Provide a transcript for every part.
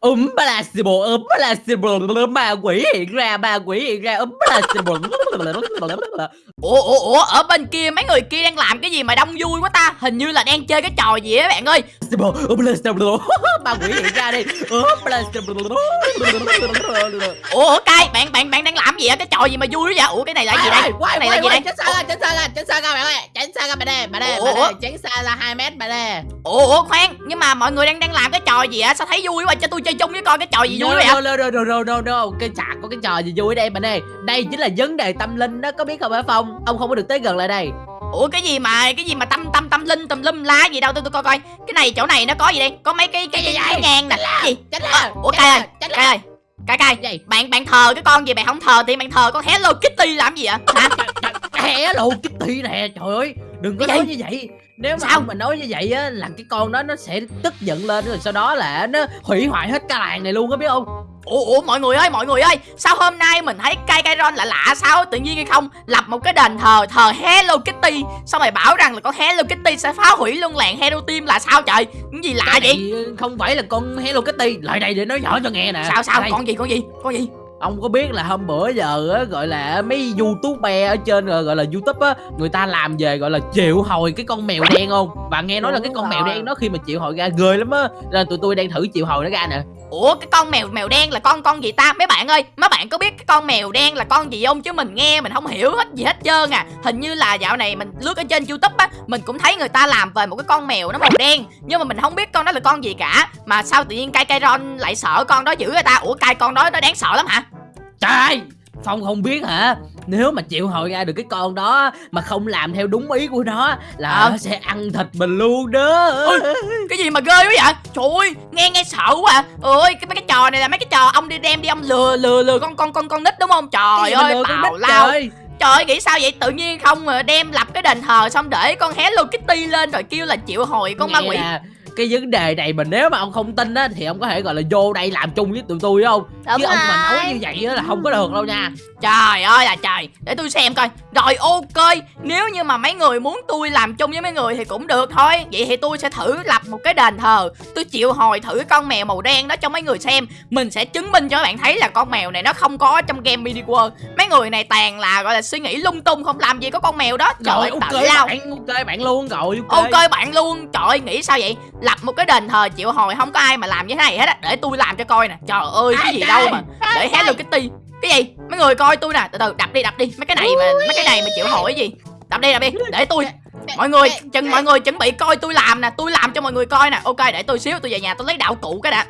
Úm Blasible, úm Blasible, ma quỷ hiện ra, ma quỷ hiện ra, úm Blasible. Ủa, ủa, ủa, ở bên kia mấy người kia đang làm cái gì mà đông vui quá ta Hình như là đang chơi cái trò gì á bạn ơi úm Blasible, ma quỷ hiện ra đi, úm Blasible. Ủa, cay, bạn bạn bạn đang làm gì á Cái trò gì mà vui quá vậy Ủa, cái này là gì đây Cái này là gì đây Tránh xa ra, tránh xa ra, tránh xa ra bạn ơi, tránh xa ra bạn đây, bạn đây, bạn đây, tránh xa ra 2 mét bạn đây. Ủa, khoan Nhưng mà mọi người đang đang làm cái trò gì á Sao thấy vui quá Cho tôi chơi chung với coi cái trò gì vui vậy No, no, no, no, no, no, cái chả có cái trò gì vui đây bạn ơi. Đây chính là vấn đề tâm linh đó, có biết không hả Phong? Ông không có được tới gần lại đây. Ủa cái gì mà cái gì mà tâm tâm tâm linh tùm lum lá gì đâu? Tôi tôi coi coi. Cái này chỗ này nó có gì đây? Có mấy cái cái, cái, cái ngang nè. Cái gì? ra, ủa cay ơi cay ơi. Cay cay bạn bạn thờ cái con gì bạn không thờ thì bạn thờ con Hello Kitty làm gì vậy? Hả? Hello Kitty nè, trời ơi, đừng có Cái nói như vậy. Nếu mà Sao? ông mà nói như vậy á là cái con đó nó sẽ tức giận lên rồi sau đó là nó hủy hoại hết cả làng này luôn á biết không? ủa ủa mọi người ơi mọi người ơi sao hôm nay mình thấy cay cay ron lạ lạ sao? Tự nhiên hay không? Lập một cái đền thờ thờ Hello Kitty. Xong rồi bảo rằng là con Hello Kitty sẽ phá hủy luôn làng Hello Team là sao trời? Cái gì lạ Cái vậy? không phải là con Hello Kitty, lại đây để nói rõ cho nghe nè. sao sao? Đây, con gì con gì con gì ông có biết là hôm bữa giờ á gọi là mấy youtuber ở trên gọi gọi là youtube á người ta làm về gọi là triệu hồi cái con mèo đen không? Và nghe nói là cái con mèo rồi. đen đó khi mà triệu hồi ra ghê lắm á. Nên tụi tôi đang thử triệu hồi nó ra nè Ủa cái con mèo mèo đen là con con gì ta? Mấy bạn ơi mấy bạn có biết cái con mèo đen là con gì không? Chứ mình nghe mình không hiểu hết gì hết trơn à. Hình như là dạo này mình lướt ở trên youtube á Mình cũng thấy người ta làm về một cái con mèo nó màu đen. Nhưng mà mình không biết con đó là con gì cả. Mà sao tự nhiên cay cay ron lại sợ con đó dữ người ta? Ủa cay con đó nó đáng sợ lắm hả? Trời! ơi, phong không biết hả? Nếu mà triệu hồi ra được cái con đó mà không làm theo đúng ý của nó là Ờ. nó sẽ ăn thịt mình luôn đó. Ôi, Cái gì mà ghê quá vậy? Trời ơi nghe nghe sợ quá à. Ôi cái mấy cái trò này là mấy cái trò ông đi đem đi ông lừa lừa lừa con con con con nít đúng không? Trời ơi nít lao. trời? Trời ơi nghĩ sao vậy? Tự nhiên không mà đem lập cái đền thờ xong để con Hello Kitty lên rồi kêu là triệu hồi con ma Nghe quỷ. nè, cái vấn đề này mà nếu mà ông không tin á thì ông có thể gọi là vô đây làm chung với tụi tôi không Đúng chứ ông mà rồi. nói như vậy á là không có được đâu nha Trời ơi là trời. Để tôi xem coi. Rồi ok. Nếu như mà mấy người muốn tôi làm chung với mấy người thì cũng được thôi. Vậy thì tôi sẽ thử lập một cái đền thờ. Tôi chịu hồi thử con mèo màu đen đó cho mấy người xem. Mình sẽ chứng minh cho các bạn thấy là con mèo này nó không có trong game mini world. Mấy người này toàn là gọi là suy nghĩ lung tung Không làm gì có con mèo đó. Trời ơi rồi ok lao. bạn ok bạn luôn rồi ok, Ok bạn luôn. Trời ơi nghĩ sao vậy? Lập một cái đền thờ chịu hồi không có ai mà làm như thế này hết á. Để tôi làm cho coi nè. Trời ơi cái gì đâu mà. Để Hello Kitty Cái gì? Mấy người coi tôi nè. Từ từ đập đi đập đi. Mấy cái này mà Mấy cái này mà chịu cái gì? Đập đi đập đi. Để tôi Mọi người chừng mọi người chuẩn bị coi tôi làm nè. Tôi làm cho mọi người coi nè. Ok để tôi xíu tôi về nhà tôi lấy đạo cụ cái đã.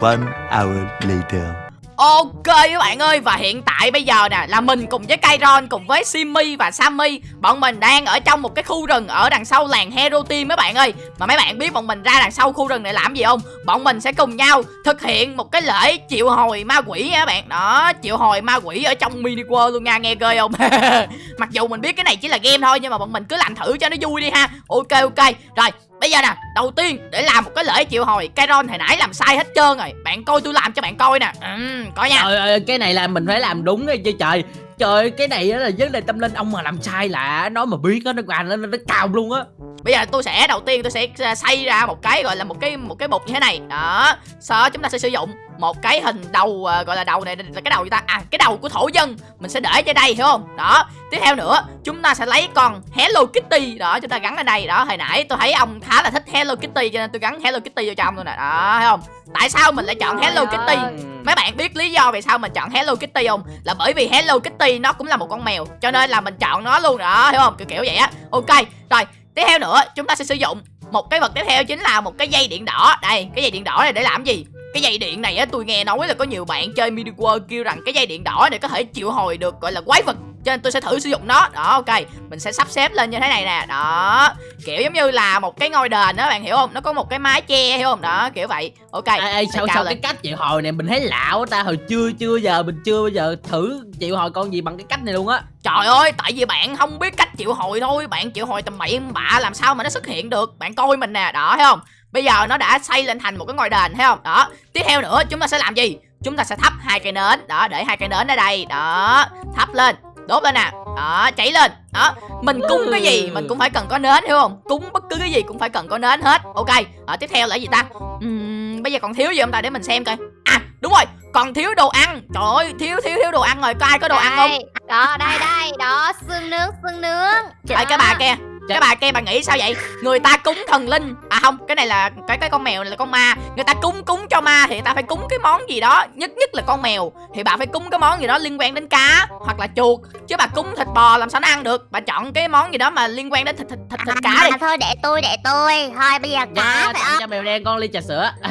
One hour later. Ok các bạn ơi, Và hiện tại bây giờ nè, Là mình cùng với Kairon Cùng với Simmy và Sammy. Bọn mình đang ở trong một cái khu rừng Ở đằng sau làng Hero Team các bạn ơi. Mà mấy bạn biết bọn mình ra đằng sau khu rừng này làm gì không? Bọn mình sẽ cùng nhau Thực hiện một cái lễ triệu hồi ma quỷ nha các bạn. Đó, triệu hồi ma quỷ ở trong mini world luôn nha, Nghe ghê không? Mặc dù mình biết cái này chỉ là game thôi, Nhưng mà bọn mình cứ làm thử cho nó vui đi ha. Ok ok. Rồi Bây giờ nè, đầu tiên để làm một cái lễ triệu hồi Kairon hồi nãy làm sai hết trơn rồi. Bạn coi tôi làm cho bạn coi nè. Ừm, coi nha. Trời ơi cái này là mình phải làm đúng rồi chứ trời. Trời ơi, cái này á là vấn đề tâm linh. Ông mà làm sai là nói mà biết á nó qua nó nó cào luôn á. Bây giờ tôi sẽ đầu tiên tôi sẽ à, xây ra một cái gọi là một cái một cái bột như thế này. Đó. Sau đó chúng ta sẽ sử dụng một cái hình đầu à, gọi là đầu này là cái đầu gì ta? À cái đầu của thổ dân. Mình sẽ để trên đây hiểu không? Đó. Tiếp theo nữa, chúng ta sẽ lấy con Hello Kitty đó chúng ta gắn ở đây. Đó, hồi nãy tôi thấy ông khá là thích Hello Kitty cho nên tôi gắn Hello Kitty vô trong luôn nè. Đó, thấy không? Tại sao mình lại chọn Hello Kitty? ơi. Mấy bạn biết lý do vì sao mình chọn Hello Kitty không? Là bởi vì Hello Kitty nó cũng là một con mèo Cho nên là mình chọn nó luôn đó, hiểu không? Kiểu kiểu vậy á Ok, rồi Tiếp theo nữa chúng ta sẽ sử dụng một cái vật tiếp theo chính là một cái dây điện đỏ Đây cái dây điện đỏ này để làm gì cái dây điện này á tôi nghe nói là có nhiều bạn chơi world kêu rằng cái dây điện đỏ này có thể triệu hồi được gọi là quái vật. Cho nên tôi sẽ thử sử dụng nó. Đó ok. Mình sẽ sắp xếp lên như thế này nè. Đó. Kiểu giống như là một cái ngôi đền đó bạn hiểu không? Nó có một cái mái che hiểu không? Đó kiểu vậy. Ok. Ê, ê, sao sao lên. cái cách triệu hồi này mình thấy lạ quá ta. Hồi chưa chưa giờ mình chưa bao giờ thử triệu hồi con gì bằng cái cách này luôn á. Trời ơi, tại vì bạn không biết cách triệu hồi thôi. Bạn triệu hồi tầm bậy bạ làm sao mà nó xuất hiện được? Bạn coi mình nè, đó thấy không Bây giờ nó đã xây lên thành một cái ngôi đền thấy không? Đó, tiếp theo nữa chúng ta sẽ làm gì? Chúng ta sẽ thắp hai cây nến. Đó, để hai cây nến ở đây. Đó, thắp lên. Đốt lên nè. Đó, cháy lên. Đó, mình cúng cái gì? Mình cũng phải cần có nến hiểu không? Cúng bất cứ cái gì cũng phải cần có nến hết. Ok, ở tiếp theo là gì ta? Ừm, bây giờ còn thiếu gì không ta? Để mình xem coi. À đúng rồi. Còn thiếu đồ ăn. Trời ơi thiếu thiếu thiếu đồ ăn rồi. Có ai có đồ ăn không? Đây, Đó đây đây. Đó xương nướng xương nướng. Ê, cái bà kia cái bà kia bà nghĩ sao vậy? Người ta cúng thần linh. À không cái này là cái cái con mèo này là con ma. Người ta cúng cúng cho ma thì người ta phải cúng cái món gì đó. Nhất nhất là con mèo thì bà phải cúng cái món gì đó liên quan đến cá hoặc là chuột. Chứ bà cúng thịt bò làm sao nó ăn được? Bà chọn cái món gì đó mà liên quan đến thịt thịt thịt, thịt cá đi. à, Thôi để tôi để tôi. Thôi bây giờ cá Dạ, phải không? cho mèo đen con ly trà sữa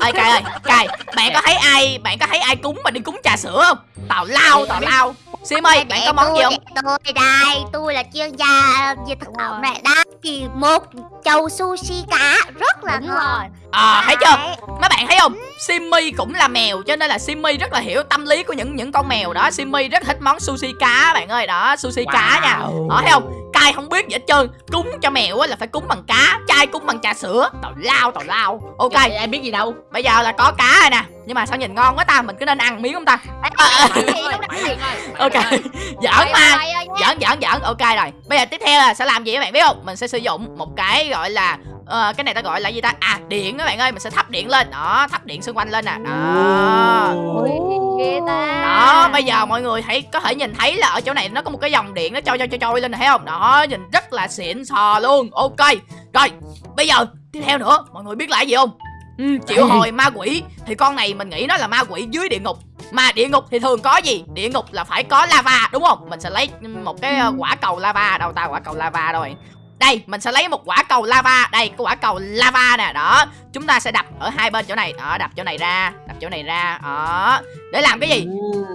ơi cài ơi cài bạn có thấy ai bạn có thấy ai cúng mà đi cúng trà sữa không? Tào lao tào lao. Sim ơi bạn có món gì không? Để tôi đây tôi là chuyên gia về thực phẩm này. Đó thì một chầu sushi cá rất là Đúng ngon. rồi. à thấy chưa? Mấy bạn thấy không? Simmy cũng là mèo cho nên là Simmy rất là hiểu tâm lý của những những con mèo đó. Simmy rất thích món sushi cá bạn ơi. Đó sushi cá nha. Wow. đó thấy không cai không biết gì hết trơn. Cúng cho mèo á là phải cúng bằng cá. Chai cúng bằng trà sữa. Tào lao tào lao. Ok. Dạ, em biết gì đâu. Bây giờ là có cá rồi nè. Nhưng mà sao nhìn ngon quá ta? Mình cứ nên ăn miếng không ta? Ok. Giỡn mà. giỡn giỡn giỡn. Ok rồi. Bây giờ tiếp theo là sẽ làm gì các bạn biết không? Mình sẽ sử dụng một cái gọi là ờ, cái này ta gọi là gì ta? À điện các bạn ơi. Mình sẽ thắp điện lên. Đó thắp điện xung quanh lên nè. Đó bây giờ mọi người hãy có thể nhìn thấy là ở chỗ này nó có một cái dòng điện nó trôi trôi trôi trôi lên này thấy không? Đó nhìn rất là xịn sò luôn. Ok rồi bây giờ tiếp theo nữa mọi người biết là gì không? Ừ, triệu hồi ma quỷ. Thì con này mình nghĩ nó là ma quỷ dưới địa ngục. Mà địa ngục thì thường có gì? Địa ngục là phải có lava đúng không? Mình sẽ lấy một cái ờ, quả cầu lava đâu ta? Quả cầu lava rồi đây mình sẽ lấy một quả cầu lava. Đây cái quả cầu lava nè. Đó chúng ta sẽ đập ở hai bên chỗ này. Đó đập chỗ này ra chỗ này ra. Đó để làm cái gì?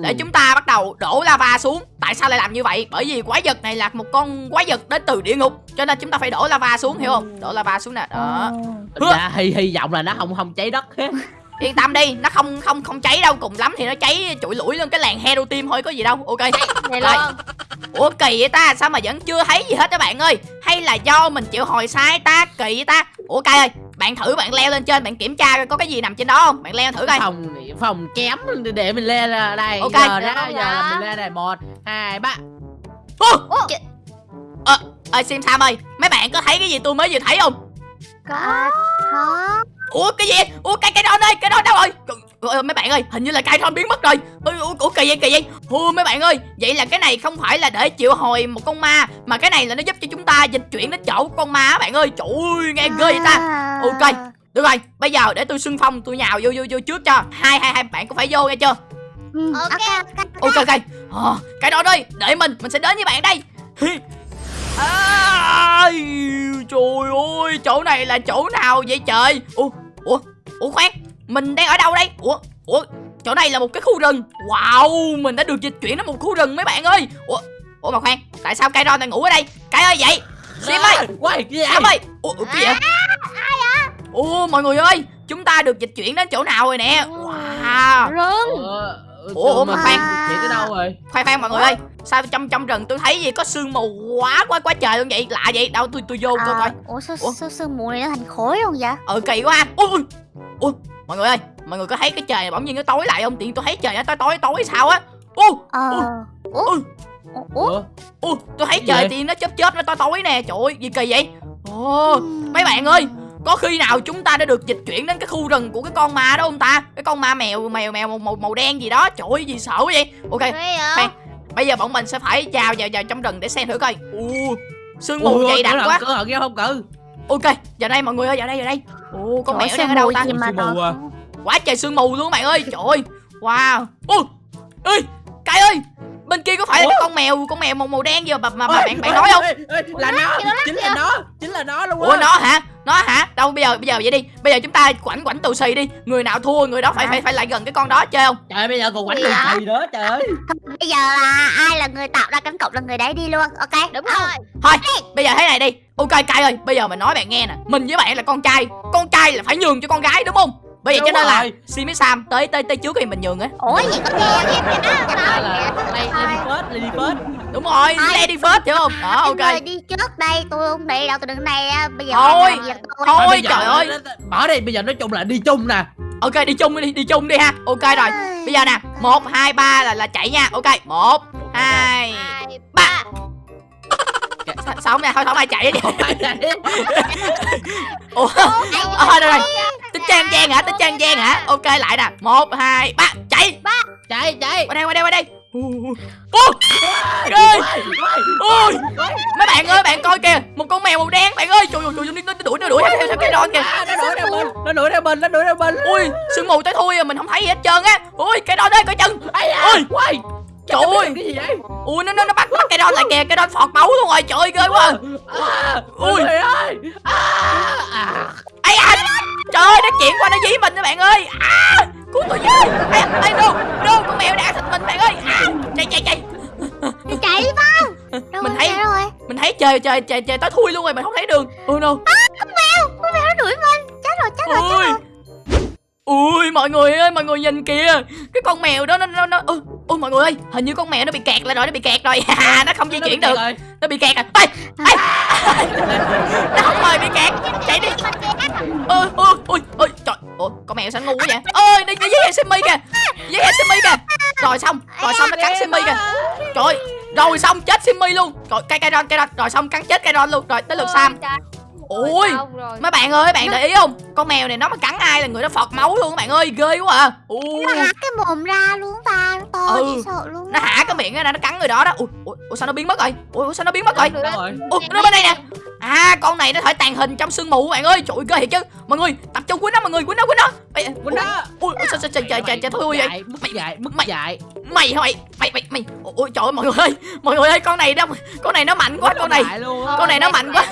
Để chúng ta bắt đầu đổ lava xuống. Tại sao lại làm như vậy? Bởi vì quái vật này là một con quái vật đến từ địa ngục cho nên chúng ta phải đổ lava xuống hiểu không? Đổ lava xuống nè đó. Dạ hy hy vọng là nó không không cháy đất yên tâm đi nó không không không cháy đâu cùng lắm thì nó cháy trụi lủi lên cái làng hero team thôi có gì đâu ok. Này Rồi. luôn. Ủa kỳ vậy ta sao mà vẫn chưa thấy gì hết các bạn ơi? Hay là do mình chịu hồi sai ta kỳ vậy ta? Ủa cay ơi bạn thử bạn leo lên trên bạn kiểm tra coi có cái gì nằm trên đó không? Bạn leo thử coi. Phòng phòng kém để mình lên là đây. Ok. giờ không giờ là mình lên này một hai ba. Ô! Ờ ơi sim sam ơi. Mấy bạn có thấy cái gì tôi mới vừa thấy không? Có. Có ủa cái gì? Ủa cái cái đó đây cái đó đâu rồi? Ủa, mấy bạn ơi hình như là cái đó biến mất rồi. Ủa, ủa, ủa kỳ vậy kỳ vậy. Ủa mấy bạn ơi vậy là cái này không phải là để triệu hồi một con ma mà cái này là nó giúp cho chúng ta dịch chuyển đến chỗ con ma á bạn ơi. Trời ơi nghe ghê vậy ta. À. Ok. được rồi. Bây giờ để tôi xưng phong tôi nhào vô vô vô trước cho. Hai hai hai bạn có phải vô nghe chưa? Ừ, Ok. ok ok ok. Ờ, cái đó đi. Để mình mình sẽ đến với bạn đây. Ai, trời ơi chỗ này là chỗ nào vậy trời? Ủa ủa? Ủa khoan mình đang ở đâu đây? Ủa? Ủa? Chỗ này là một cái khu rừng. Wow mình đã được dịch chuyển đến một khu rừng mấy bạn ơi. Ủa? Ủa mà khoan tại sao cây ron đang ngủ ở đây? Cái ơi vậy. Sim ơi. quay gì Sam ơi. Ủa, ủa cái gì vậy? Ủa mọi người ơi chúng ta được dịch chuyển đến chỗ nào rồi nè? Wow. Rừng Ủa, ủa, mà khoan. chuyển tới đâu rồi. Khoan khoan mọi người ơi. Sao trong trong rừng tôi thấy gì có sương mù quá quá quá trời luôn vậy? Lạ vậy? Đâu tôi tôi vô tôi coi À, ủa sao, Ủa? sao sương mù này nó thành khối luôn vậy? Ờ kỳ quá. Ui ui. Ui mọi người ơi mọi người có thấy cái trời bỗng nhiên nó tối lại không? Tiện tôi thấy trời nó tối tối tối sao á? Ờ. Ui. ủa? Ủa? Ủa? U tôi thấy trời thì nó chớp chớp nó tối tối nè. Trời ơi gì kỳ vậy? Ồ mấy bạn ơi có khi nào chúng ta đã được dịch chuyển đến cái khu rừng của cái con ma đó không ta? Cái con ma mèo mèo mèo màu màu, màu đen gì đó. Trời ơi gì sợ quá vậy? Ok. Vậy? Bây giờ bọn mình sẽ phải chào vào vào trong rừng để xem thử coi. U sương mù dày đặc quá. cửa nghe không cự ok giờ đây mọi người ơi vào đây vào đây. Ồ con Trời mèo đang ở đâu sương ta? mù à? quá trời sương mù luôn bạn ơi trời ơi. Wow. Ui ơi cái ơi bên kia có phải là Ủa? cái con mèo con mèo màu màu đen gì mà, mà, mà Ôi, bạn bạn ôi, nói không? ôi, ôi, là nó chính là nó chính là nó luôn ủa á. nó hả nó hả? Đâu bây giờ bây giờ vậy đi. Bây giờ chúng ta quảnh quảnh tù xì đi. Người nào thua người đó phải phải phải lại gần cái con đó chơi không? Trời ơi, bây giờ còn đường vậy? thầy nữa trời ơi. Bây giờ là ai là người tạo ra cánh cổng là người đấy đi luôn ok? Đúng Không. rồi. Thôi bây giờ thế này đi. Ok cay ơi bây giờ mình nói bạn nghe nè. Mình với bạn là con trai. Con trai là phải nhường cho con gái đúng không bây giờ cho nên là rồi. si với sam. Tới tới tới trước thì mình nhường á. Ủa gì có nghe nghe Đó là lady first lady first đúng rồi lady first hiểu không? Đó ok. đi trước đây tôi không đi đâu tôi đứng này á, bây giờ Thôi. Thôi, trời ơi. bỏ đi bây giờ nói chung là đi chung nè. Ok đi chung đi đi chung đi ha. Ok rồi. Bây giờ nè một hai ba là là chạy nha. Ok một hai Hai ba Không nè thôi không ai chạy đi. Ủa? Ờ, thôi rồi rồi. Tính trang gian hả? Tính trang gian hả? Ok lại nè. Một hai ba chạy. Chạy chạy. Qua đây qua đây qua đây. Ui, ghê ui. Mấy bạn ơi bạn coi kìa. Một con mèo màu đen bạn ơi. Trời ơi trời ơi, nó đuổi nó đuổi. Theo cái đòn kìa? Nó đuổi theo mình nó đuổi theo mình nó đuổi theo mình ui sương mù tới thui à mình không thấy gì hết trơn á. Ui cái đòn đây coi Ui. quay Trời ơi. cái gì vậy ui nó nó nó bắt bắt cái đòn lại kìa cái đòn phọt máu luôn rồi. Trời ơi ghê quá. À, Ui. ui ơi. À, à. à trời ơi nó chuyển qua nó dí mình các bạn ơi. À cứu tôi với. Ai ai đâu đâu con mèo đã thịt mình bạn ơi. À, chạy chạy chạy. Đi chạy đi Đâu Mình thấy- rồi? mình thấy trời trời trời trời tới thui luôn rồi mình không thấy đường. Ôi no. Con mèo Con mèo nó đuổi mình. Chết rồi chết rồi chết rồi ui mọi người ơi mọi người nhìn kìa. Cái con mèo đó nó nó nó ui, ui mọi người ơi hình như con mèo nó bị kẹt lại rồi nó bị kẹt rồi. À, nó không di Nó chuyển được. rồi. nó bị kẹt rồi. Ê, ê. nó không mời bị kẹt. Chạy đi. Ôi ôi ôi ôi trời. Ôi con mèo sao ngu quá vậy đi với em simi kìa. Với em simi kìa. Rồi xong rồi xong nó cắn simi kìa. Trời ơi, rồi xong chết simi luôn. Rồi cây cây ron cây ron. Rồi xong cắn chết cây ron luôn. Rồi tới lượt sam ui Xong rồi. mấy bạn ơi bạn để ý không? Con mèo này nó mà cắn ai là người đó phọt máu luôn các bạn ơi ghê quá à. Ui. Nó há cái mồm ra luôn ta Nó to Ừ. sợ luôn nó hả cái miệng ra nó cắn người đó đó. Ui, ui, ui sao nó biến mất rồi? Ui sao nó biến mất rồi? Ui nó bên đây nè. À con này nó thể tàn hình trong sương mù các bạn ơi trời ơi, ghê thiệt chứ. Mọi người tập trung quýnh nó mọi người quýnh nó quýnh nó Ê, Quýnh nó. ui sao trời trời trời trời thôi vậy? mất dại mất mày- dại mày mày mày mày mày ui, ui trời ơi mọi người ơi mọi người ơi con này đâu con này nó mạnh quá con này. con này nó mạnh quá.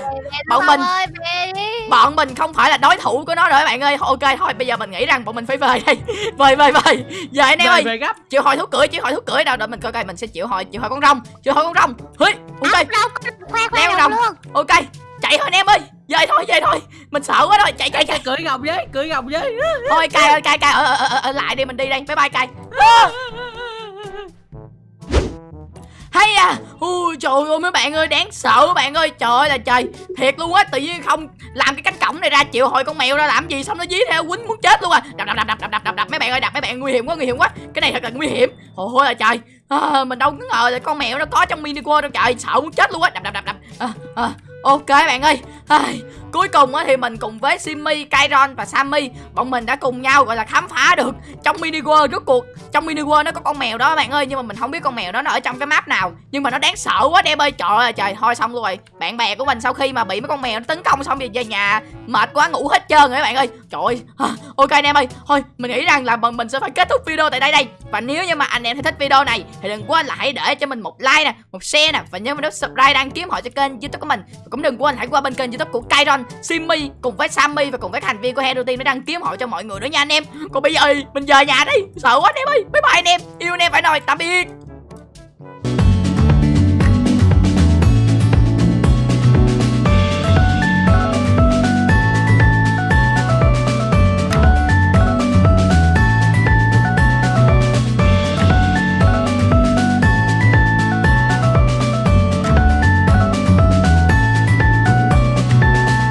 bọn mình ơi về đi. bọn mình không phải là đối thủ của nó rồi các bạn ơi. Ok thôi bây giờ mình nghĩ rằng bọn mình phải về đây. Về về về. Giờ anh em ơi. chịu hồi thú cưỡi chịu hồi thú cưỡi đâu đợi mình coi coi mình sẽ chịu hồi chịu hồi con rồng chịu hồi con rồng. Hí ok. Leo đâu rồng. luôn. Ok chạy thôi anh em ơi về thôi về thôi. Mình sợ quá rồi chạy chạy chạy. cưỡi gồng với cưỡi gồng với. Thôi cay ơi cay cay ở, ở, ở, ở lại đi mình đi đây. Bye bye cay. Hay à. Ui trời ơi mấy bạn ơi đáng sợ các bạn ơi. Trời ơi là trời. Thiệt luôn á tự nhiên không làm cái cánh cổng này ra chịu hồi con mèo ra làm gì xong nó dí theo quýnh muốn chết luôn à. Đập đập đập đập đập đập đập đập. Mấy bạn ơi đập mấy bạn nguy hiểm quá nguy hiểm quá. Cái này thật là nguy hiểm. Ôi là trời. À, mình đâu có ngờ là con mèo nó có trong mini world đâu trời. Sợ muốn chết luôn á. Đập đập đập đập. À, à, ok bạn ơi. Ai, cuối cùng á thì mình cùng với Simmy, Kairon và Sammy bọn mình đã cùng nhau gọi là khám phá được trong mini world rốt cuộc. Trong mini world nó có con mèo đó bạn ơi nhưng mà mình không biết con mèo đó nó ở trong cái map nào. Nhưng mà nó đáng sợ quá đem ơi. Trời ơi trời thôi xong luôn rồi. Bạn bè của mình sau khi mà bị mấy con mèo nó tấn công xong thì về nhà mệt quá ngủ hết trơn rồi các bạn ơi. Trời ơi ok anh em ơi thôi mình nghĩ rằng là bọn mình sẽ phải kết thúc video tại đây đây. Và nếu như mà anh em thấy thích video này thì đừng quên là hãy để cho mình một like nè một share nè và nhớ mình nút subscribe đăng ký họ cho kênh youtube của mình. Và cũng đừng quên hãy qua bên kênh youtube của Kairon, Simmy cùng với Sammy và cùng với thành viên của Hero Team để đăng ký họ cho mọi người nữa nha anh em. Còn bây giờ, mình về nhà đi. Sợ quá anh em ơi. Bye bye anh em. Yêu anh em phải nói tạm biệt.